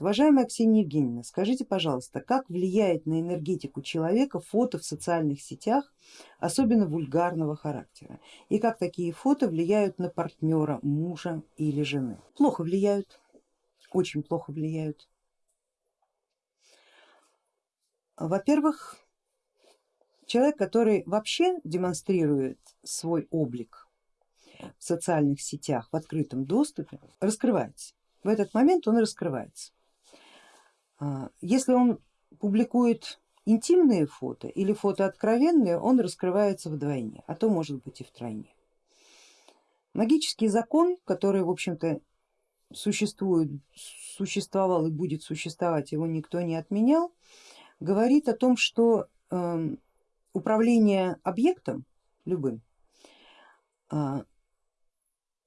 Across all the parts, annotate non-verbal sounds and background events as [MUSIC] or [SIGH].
Уважаемая Ксения Евгеньевна, скажите, пожалуйста, как влияет на энергетику человека фото в социальных сетях, особенно вульгарного характера, и как такие фото влияют на партнера, мужа или жены? Плохо влияют, очень плохо влияют. Во-первых, человек, который вообще демонстрирует свой облик в социальных сетях в открытом доступе, раскрывается. В этот момент он раскрывается. А, если он публикует интимные фото или фото откровенные, он раскрывается вдвойне, а то может быть и втройне. Магический закон, который в общем-то существует, существовал и будет существовать, его никто не отменял, говорит о том, что э, управление объектом любым э,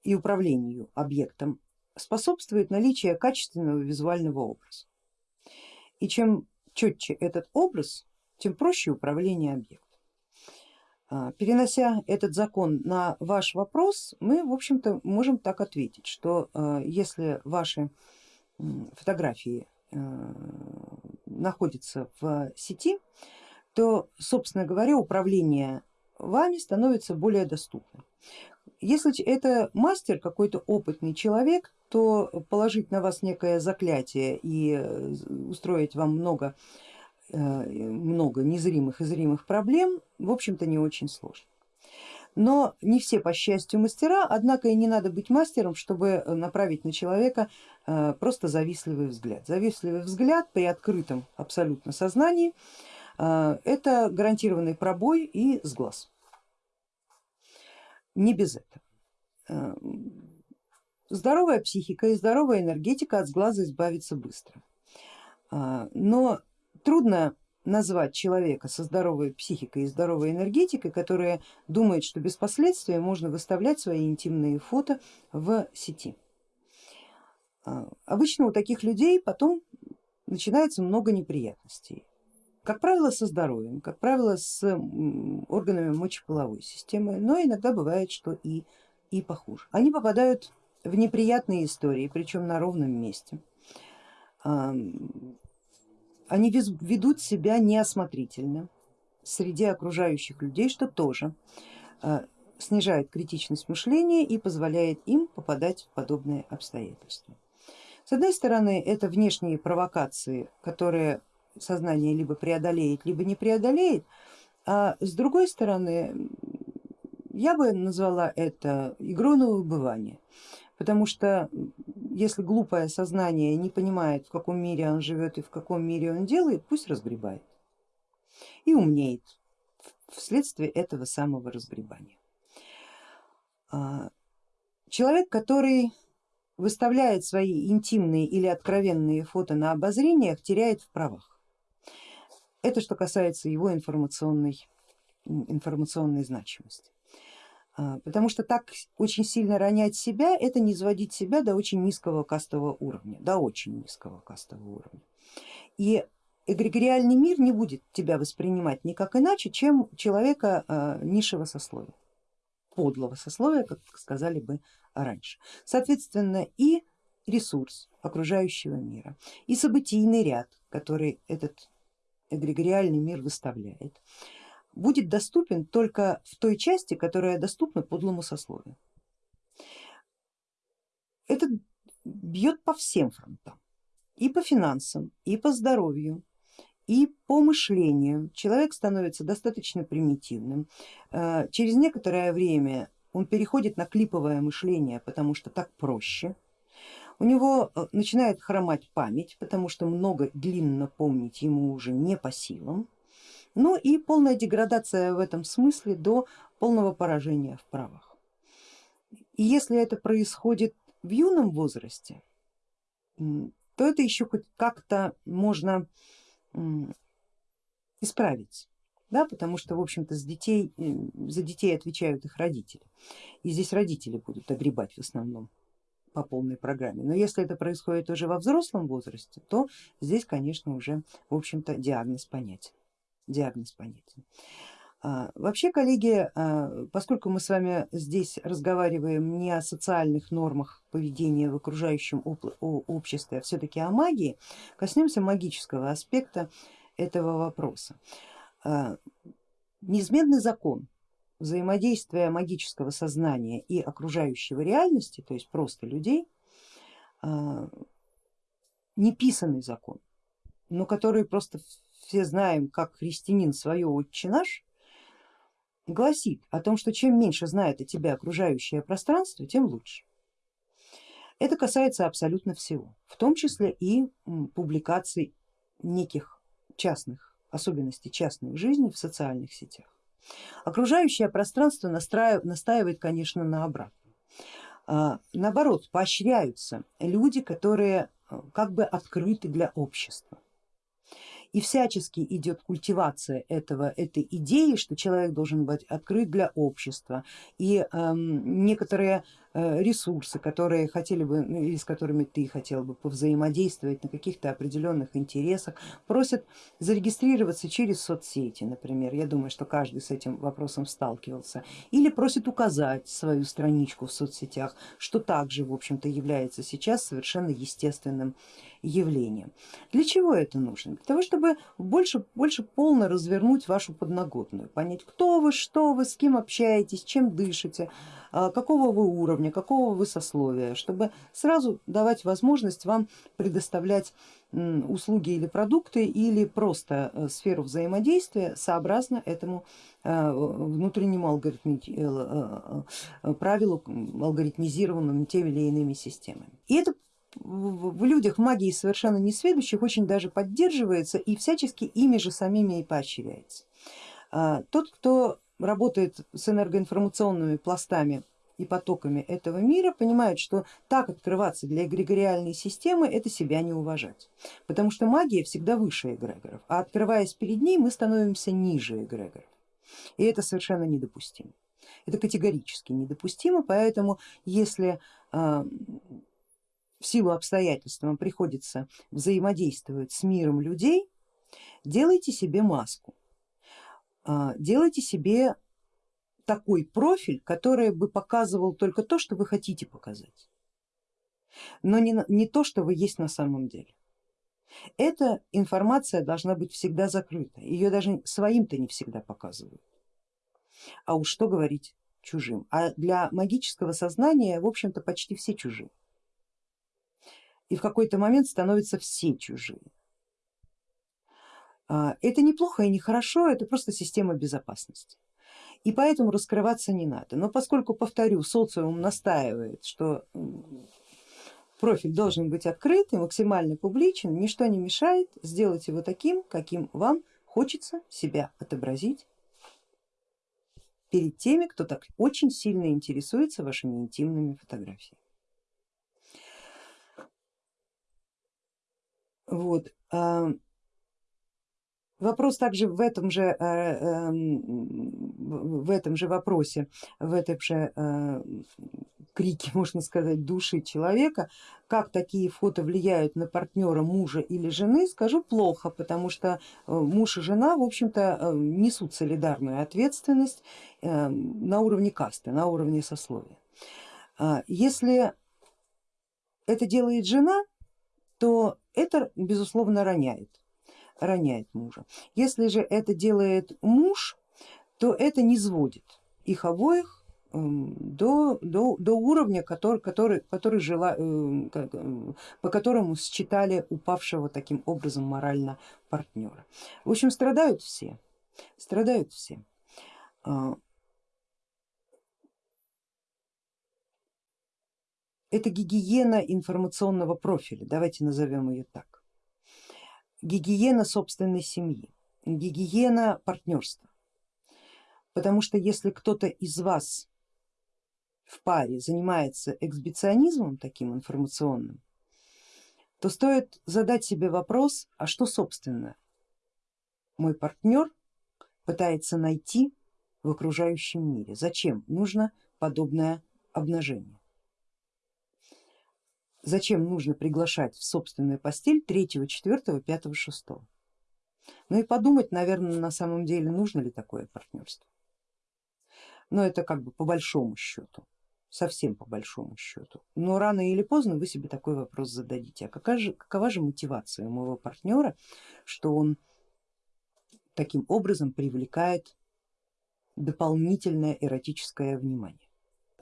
и управлению объектом способствует наличие качественного визуального образа. И чем четче этот образ, тем проще управление объектом. А, перенося этот закон на ваш вопрос, мы в общем-то можем так ответить, что а, если ваши фотографии а, находятся в сети, то, собственно говоря, управление вами становится более доступным. Если это мастер, какой-то опытный человек, то положить на вас некое заклятие и э, устроить вам много, э, много незримых и зримых проблем, в общем-то не очень сложно. Но не все по счастью мастера, однако и не надо быть мастером, чтобы направить на человека э, просто завистливый взгляд. Завистливый взгляд при открытом абсолютно сознании это гарантированный пробой и сглаз не без этого. Здоровая психика и здоровая энергетика от сглаза избавиться быстро. А, но трудно назвать человека со здоровой психикой и здоровой энергетикой, которая думает, что без последствий можно выставлять свои интимные фото в сети. А, обычно у таких людей потом начинается много неприятностей. Как правило со здоровьем, как правило с органами мочеполовой системы, но иногда бывает, что и, и похуже. Они попадают в неприятные истории, причем на ровном месте. Они ведут себя неосмотрительно среди окружающих людей, что тоже а, снижает критичность мышления и позволяет им попадать в подобные обстоятельства. С одной стороны это внешние провокации, которые сознание либо преодолеет, либо не преодолеет, а с другой стороны я бы назвала это игрой на выбывание, потому что если глупое сознание не понимает в каком мире он живет и в каком мире он делает, пусть разгребает и умнеет вследствие этого самого разгребания. А, человек, который выставляет свои интимные или откровенные фото на обозрениях, теряет в правах. Это что касается его информационной, информационной значимости. А, потому что так очень сильно ронять себя, это не изводить себя до очень низкого кастового уровня, до очень низкого кастового уровня. И эгрегориальный мир не будет тебя воспринимать никак иначе, чем человека а, низшего сословия, подлого сословия, как сказали бы раньше. Соответственно и ресурс окружающего мира, и событийный ряд, который этот эгрегориальный мир выставляет, будет доступен только в той части, которая доступна подлому сословию. Это бьет по всем фронтам, и по финансам, и по здоровью, и по мышлению. Человек становится достаточно примитивным. Э, через некоторое время он переходит на клиповое мышление, потому что так проще, у него э, начинает хромать память, потому что много длинно помнить ему уже не по силам. Ну и полная деградация в этом смысле до полного поражения в правах. И если это происходит в юном возрасте, то это еще хоть как-то можно исправить. Да, потому что в общем-то детей, за детей отвечают их родители. И здесь родители будут огребать в основном по полной программе. Но если это происходит уже во взрослом возрасте, то здесь, конечно, уже в общем-то диагноз понятен. Диагноз понятен. А, вообще, коллеги, а, поскольку мы с вами здесь разговариваем не о социальных нормах поведения в окружающем обществе, а все-таки о магии, коснемся магического аспекта этого вопроса. А, неизменный закон взаимодействия магического сознания и окружающего реальности, то есть просто людей, неписанный закон, но который просто все знаем как христианин свое отче наш, гласит о том, что чем меньше знает о тебе окружающее пространство, тем лучше. Это касается абсолютно всего, в том числе и публикаций неких частных особенностей частной жизни в социальных сетях. Окружающее пространство настаивает, конечно, на обратном. А, наоборот, поощряются люди, которые э, как бы открыты для общества и всячески идет культивация этого, этой идеи, что человек должен быть открыт для общества. И э, некоторые ресурсы, которые хотели бы, ну, или с которыми ты хотел бы повзаимодействовать на каких-то определенных интересах, просят зарегистрироваться через соцсети, например, я думаю, что каждый с этим вопросом сталкивался, или просят указать свою страничку в соцсетях, что также в общем-то является сейчас совершенно естественным явлением. Для чего это нужно? Для того, чтобы больше, больше полно развернуть вашу подноготную, понять, кто вы, что вы, с кем общаетесь, чем дышите, какого вы уровня, какого вы сословия, чтобы сразу давать возможность вам предоставлять услуги или продукты или просто э, сферу взаимодействия сообразно этому э, внутреннему алгоритми... Э, правилу, алгоритмизированному теми или иными системами. И это в людях магии совершенно несведущих очень даже поддерживается и всячески ими же самими и поощряется. А, тот, кто работает с энергоинформационными пластами и потоками этого мира, понимает, что так открываться для эгрегориальной системы это себя не уважать, потому что магия всегда выше эгрегоров, а открываясь перед ней мы становимся ниже эгрегоров, и это совершенно недопустимо. Это категорически недопустимо, поэтому если э, в силу обстоятельств вам приходится взаимодействовать с миром людей, делайте себе маску, а, делайте себе такой профиль, который бы показывал только то, что вы хотите показать, но не, не то, что вы есть на самом деле. Эта информация должна быть всегда закрыта, ее даже своим-то не всегда показывают. А уж что говорить чужим. А для магического сознания, в общем-то, почти все чужие. И в какой-то момент становятся все чужие. А, это неплохо и не хорошо, это просто система безопасности. И поэтому раскрываться не надо. Но поскольку, повторю, социум настаивает, что профиль должен быть открыт и максимально публичен, ничто не мешает сделать его таким, каким вам хочется себя отобразить перед теми, кто так очень сильно интересуется вашими интимными фотографиями. Вот. Вопрос также в этом же, э, эм, в этом же вопросе, в этом же э, крике, [LAUGHS] можно сказать, души человека, как такие фото влияют на партнера мужа или жены, скажу плохо, потому что э, муж и жена в общем-то несут солидарную ответственность на уровне касты, на уровне сословия. А если это делает жена, то это безусловно роняет роняет мужа. Если же это делает муж, то это не сводит их обоих эм, до, до, до уровня, который, который, который жила, эм, э, по которому считали упавшего таким образом морально партнера. В общем, страдают все, страдают все. А, это гигиена информационного профиля, давайте назовем ее так гигиена собственной семьи, гигиена партнерства. Потому что если кто-то из вас в паре занимается эксбиционизмом таким информационным, то стоит задать себе вопрос, а что собственно мой партнер пытается найти в окружающем мире, зачем нужно подобное обнажение. Зачем нужно приглашать в собственную постель третьего, четвертого, пятого, шестого? Ну и подумать, наверное, на самом деле, нужно ли такое партнерство. Но это как бы по большому счету, совсем по большому счету. Но рано или поздно вы себе такой вопрос зададите, а какая же, какова же мотивация у моего партнера, что он таким образом привлекает дополнительное эротическое внимание.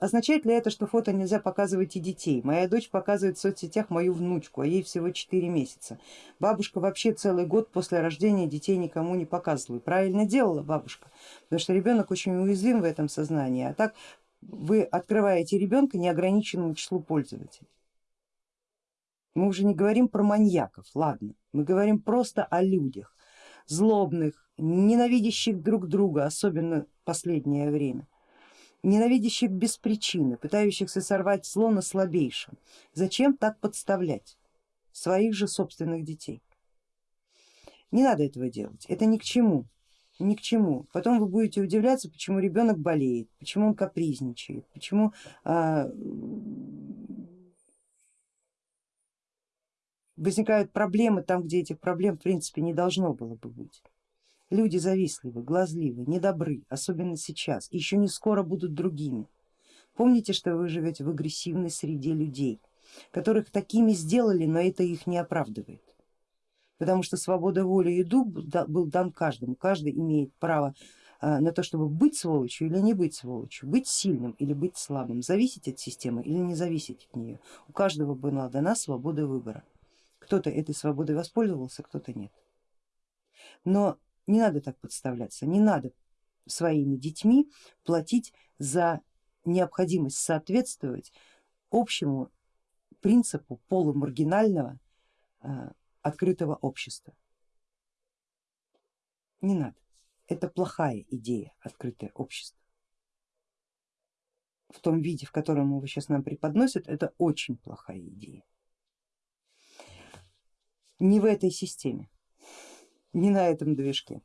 Означает ли это, что фото нельзя показывать и детей? Моя дочь показывает в соцсетях мою внучку, а ей всего 4 месяца. Бабушка вообще целый год после рождения детей никому не показывает. Правильно делала бабушка, потому что ребенок очень уязвим в этом сознании, а так вы открываете ребенка неограниченному числу пользователей. Мы уже не говорим про маньяков, ладно, мы говорим просто о людях, злобных, ненавидящих друг друга, особенно последнее время ненавидящих без причины, пытающихся сорвать зло на слабейшем. Зачем так подставлять своих же собственных детей? Не надо этого делать, это ни к чему, ни к чему. Потом вы будете удивляться, почему ребенок болеет, почему он капризничает, почему а, возникают проблемы там, где этих проблем в принципе не должно было бы быть. Люди завистливы, глазливы, недобры, особенно сейчас, еще не скоро будут другими. Помните, что вы живете в агрессивной среде людей, которых такими сделали, но это их не оправдывает. Потому что свобода воли и дух был дан каждому, каждый имеет право а, на то, чтобы быть сволочью или не быть сволочью, быть сильным или быть слабым, зависеть от системы или не зависеть от нее. У каждого была дана свобода выбора. Кто-то этой свободой воспользовался, кто-то нет. Но не надо так подставляться, не надо своими детьми платить за необходимость соответствовать общему принципу полумаргинального э, открытого общества. Не надо, это плохая идея, открытое общество. В том виде, в котором его сейчас нам преподносят, это очень плохая идея. Не в этой системе не на этом движке.